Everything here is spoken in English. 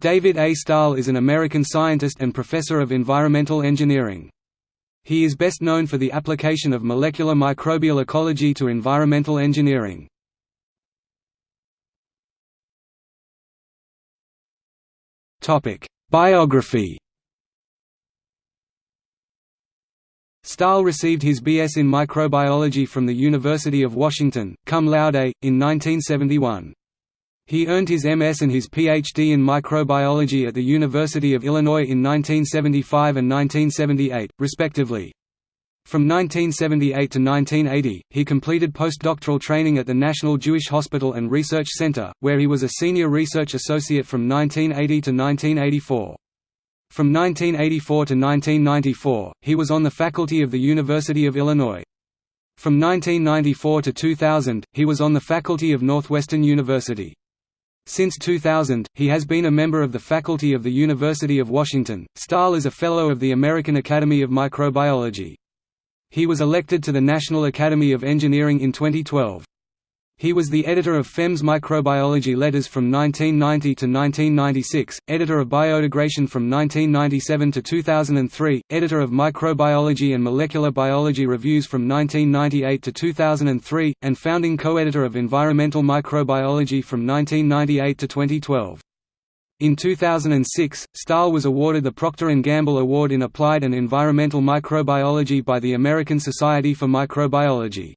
David A. Stahl is an American scientist and professor of environmental engineering. He is best known for the application of molecular microbial ecology to environmental engineering. Biography Stahl received his B.S. in microbiology from the University of Washington, cum laude, in 1971. He earned his MS and his PhD in microbiology at the University of Illinois in 1975 and 1978, respectively. From 1978 to 1980, he completed postdoctoral training at the National Jewish Hospital and Research Center, where he was a senior research associate from 1980 to 1984. From 1984 to 1994, he was on the faculty of the University of Illinois. From 1994 to 2000, he was on the faculty of Northwestern University. Since 2000, he has been a member of the faculty of the University of Washington. Stahl is a Fellow of the American Academy of Microbiology. He was elected to the National Academy of Engineering in 2012. He was the editor of FEMS Microbiology Letters from 1990 to 1996, editor of Biodegradation from 1997 to 2003, editor of Microbiology and Molecular Biology Reviews from 1998 to 2003, and founding co-editor of Environmental Microbiology from 1998 to 2012. In 2006, Stahl was awarded the Procter & Gamble Award in Applied and Environmental Microbiology by the American Society for Microbiology.